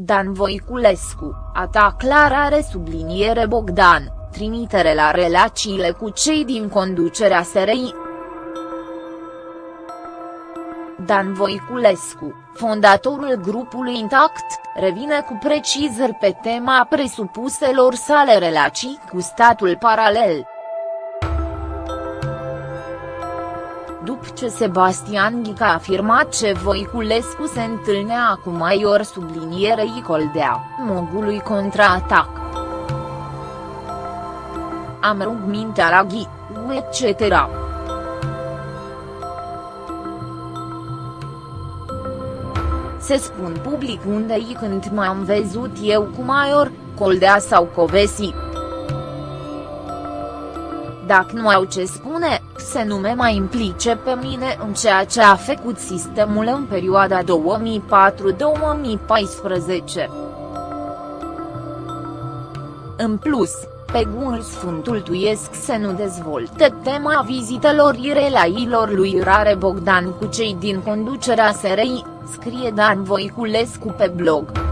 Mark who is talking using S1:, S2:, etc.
S1: Dan Voiculescu, atac clar are subliniere Bogdan, trimitere la relațiile cu cei din conducerea SRI. Dan Voiculescu, fondatorul grupului Intact, revine cu precizări pe tema presupuselor sale relații cu statul paralel. După ce Sebastian Ghica a afirmat ce Voiculescu se întâlnea cu Maior sublinierei Coldea, mogului contraatac. Am rugmintea la Ghi, etc. Se spun public unde-i când m-am văzut eu cu Maior, Coldea sau Covesi. Dacă nu au ce spune, să nu me mai implice pe mine în ceea ce a făcut sistemul în perioada 2004-2014. În plus, pe Google Sfântul Tuiesc să nu dezvolte tema vizitelor irelailor lui Rare Bogdan cu cei din conducerea SRI, scrie Dan Voiculescu pe blog.